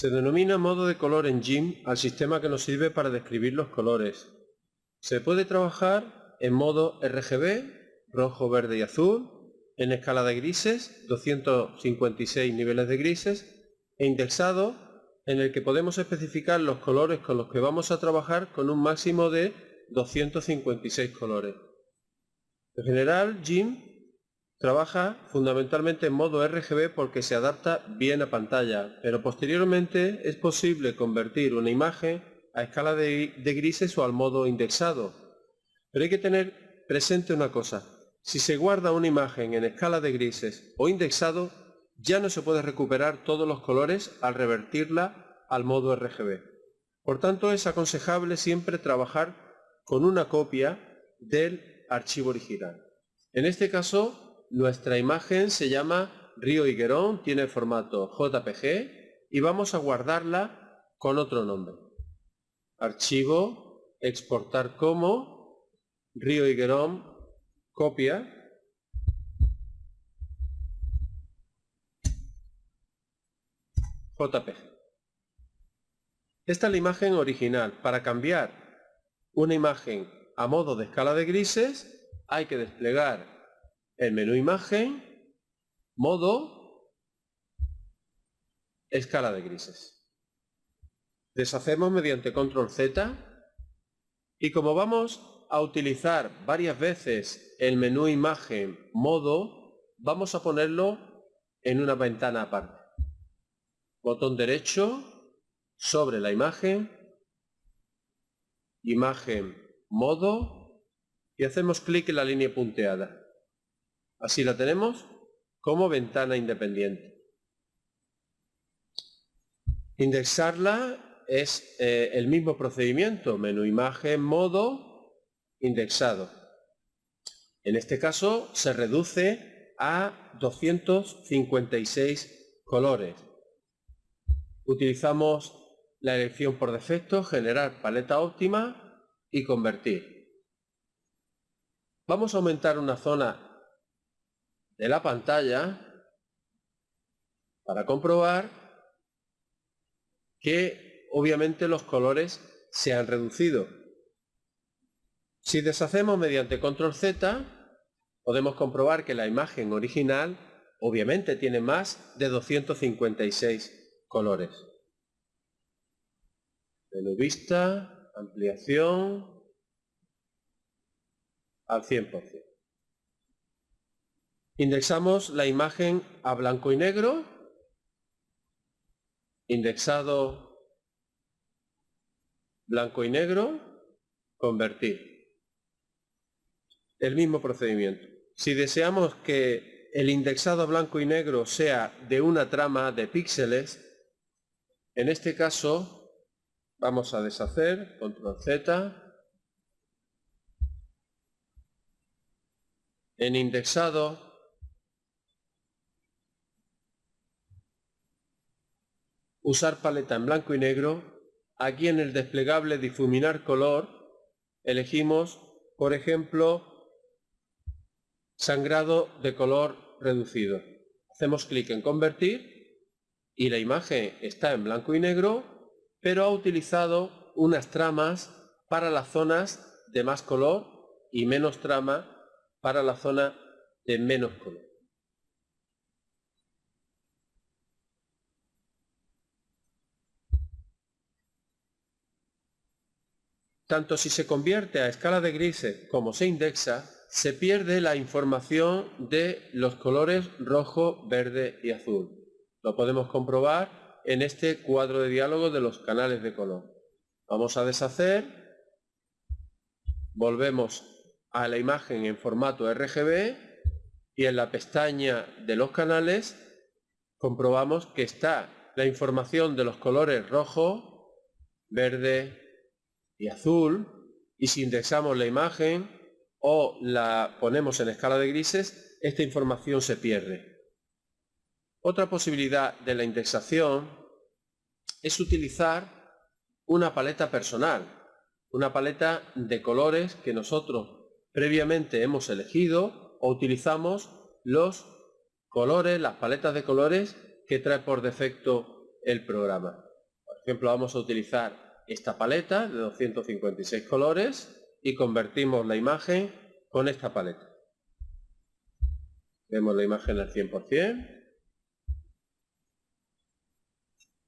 Se denomina modo de color en GIMP al sistema que nos sirve para describir los colores. Se puede trabajar en modo RGB, rojo, verde y azul, en escala de grises, 256 niveles de grises, e indexado, en el que podemos especificar los colores con los que vamos a trabajar con un máximo de 256 colores. En general, GIMP Trabaja fundamentalmente en modo RGB porque se adapta bien a pantalla, pero posteriormente es posible convertir una imagen a escala de, grises o al modo indexado. Pero hay que tener presente una cosa, si se guarda una imagen en escala de grises o indexado, ya no se puede recuperar todos los colores al revertirla al modo RGB. Por tanto, es aconsejable siempre trabajar con una copia del archivo original. En este caso, nuestra imagen se llama Río Higuerón, tiene formato JPG y vamos a guardarla con otro nombre. Archivo, exportar como, Río Higuerón, copia. JPG. Esta es la imagen original. Para cambiar una imagen a modo de escala de grises hay que desplegar el menú imagen, modo, escala de grises. Deshacemos mediante control Z y como vamos a utilizar varias veces el menú imagen modo, vamos a ponerlo en una ventana aparte. Botón derecho sobre la imagen, imagen modo y hacemos clic en la línea punteada. Así la tenemos como ventana independiente. Indexarla es eh, el mismo procedimiento, menú imagen, modo, indexado. En este caso se reduce a 256 colores. Utilizamos la elección por defecto, generar paleta óptima y convertir. Vamos a aumentar una zona de la pantalla para comprobar que obviamente los colores se han reducido. Si deshacemos mediante control Z, podemos comprobar que la imagen original obviamente tiene más de 256 colores. Menú vista, ampliación, al 100%. Indexamos la imagen a blanco y negro, indexado blanco y negro, convertir. El mismo procedimiento. Si deseamos que el indexado blanco y negro sea de una trama de píxeles, en este caso vamos a deshacer, control Z, en indexado usar paleta en blanco y negro, aquí en el desplegable difuminar color elegimos, por ejemplo, sangrado de color reducido. Hacemos clic en convertir y la imagen está en blanco y negro, pero ha utilizado unas tramas para las zonas de más color y menos trama para la zona de menos color. Tanto si se convierte a escala de grises como se indexa, se pierde la información de los colores rojo, verde y azul. Lo podemos comprobar en este cuadro de diálogo de los canales de color. Vamos a deshacer, volvemos a la imagen en formato RGB y en la pestaña de los canales comprobamos que está la información de los colores rojo, verde, y azul, y si indexamos la imagen o la ponemos en escala de grises, esta información se pierde. Otra posibilidad de la indexación es utilizar una paleta personal, una paleta de colores que nosotros previamente hemos elegido o utilizamos los colores, las paletas de colores que trae por defecto el programa. Por ejemplo, vamos a utilizar esta paleta de 256 colores y convertimos la imagen con esta paleta. Vemos la imagen al 100%.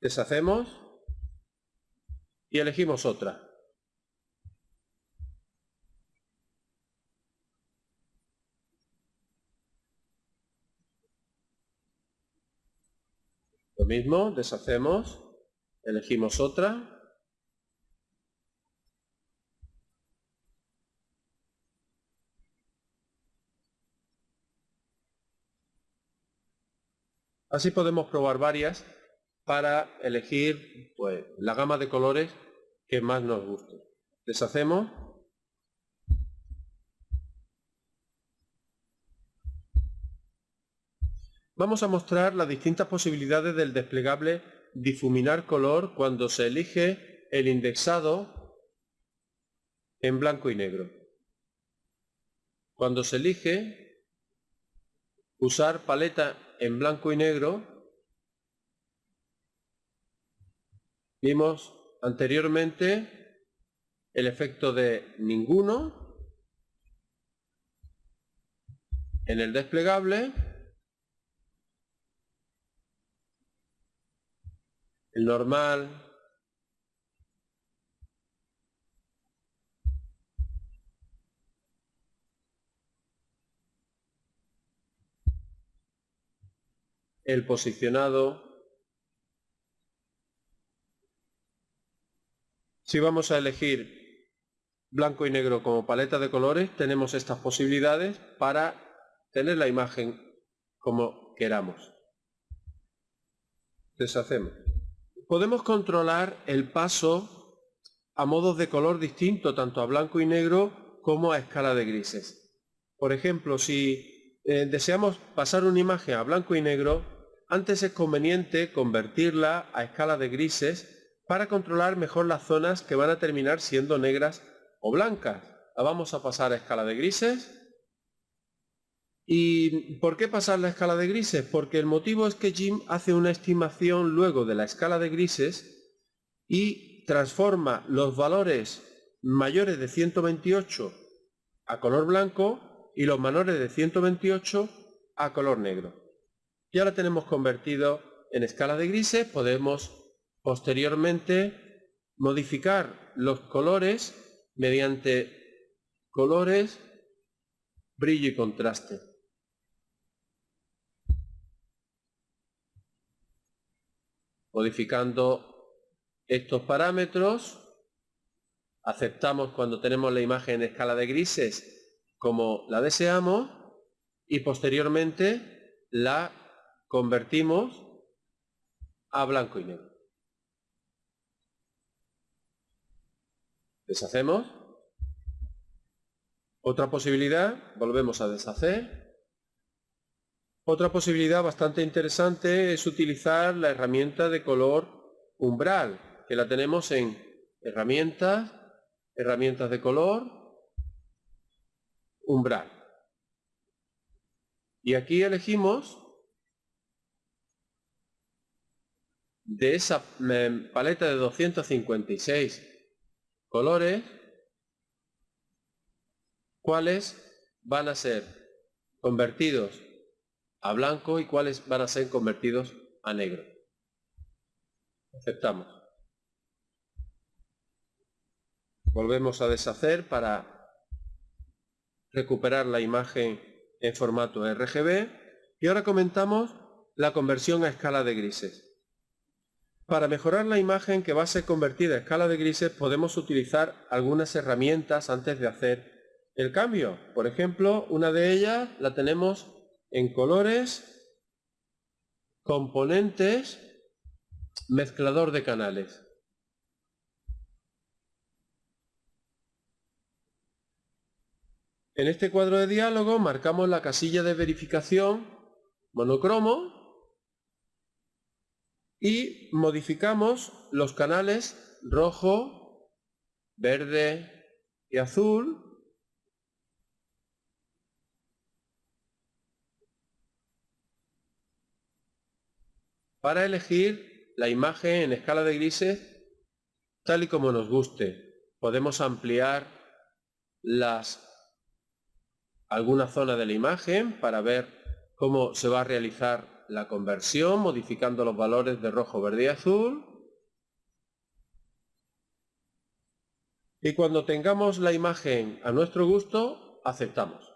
Deshacemos y elegimos otra. Lo mismo, deshacemos, elegimos otra. Así podemos probar varias para elegir pues, la gama de colores que más nos guste. Deshacemos. Vamos a mostrar las distintas posibilidades del desplegable difuminar color cuando se elige el indexado en blanco y negro. Cuando se elige usar paleta en blanco y negro, vimos anteriormente el efecto de ninguno en el desplegable, el normal, el posicionado. Si vamos a elegir blanco y negro como paleta de colores, tenemos estas posibilidades para tener la imagen como queramos. Deshacemos. Podemos controlar el paso a modos de color distinto, tanto a blanco y negro como a escala de grises. Por ejemplo, si eh, deseamos pasar una imagen a blanco y negro, antes es conveniente convertirla a escala de grises para controlar mejor las zonas que van a terminar siendo negras o blancas. La vamos a pasar a escala de grises. ¿Y por qué pasar la escala de grises? Porque el motivo es que Jim hace una estimación luego de la escala de grises y transforma los valores mayores de 128 a color blanco y los menores de 128 a color negro. Ya la tenemos convertido en escala de grises, podemos posteriormente modificar los colores mediante colores, brillo y contraste. Modificando estos parámetros, aceptamos cuando tenemos la imagen en escala de grises como la deseamos y posteriormente la convertimos a blanco y negro. Deshacemos. Otra posibilidad, volvemos a deshacer. Otra posibilidad bastante interesante es utilizar la herramienta de color umbral, que la tenemos en herramientas, herramientas de color, umbral. Y aquí elegimos de esa paleta de 256 colores, cuáles van a ser convertidos a blanco y cuáles van a ser convertidos a negro. Aceptamos. Volvemos a deshacer para recuperar la imagen en formato RGB y ahora comentamos la conversión a escala de grises. Para mejorar la imagen que va a ser convertida a escala de grises podemos utilizar algunas herramientas antes de hacer el cambio. Por ejemplo, una de ellas la tenemos en colores, componentes, mezclador de canales. En este cuadro de diálogo marcamos la casilla de verificación monocromo y modificamos los canales rojo, verde y azul para elegir la imagen en escala de grises tal y como nos guste. Podemos ampliar las alguna zona de la imagen para ver cómo se va a realizar la conversión modificando los valores de rojo, verde y azul. Y cuando tengamos la imagen a nuestro gusto, aceptamos.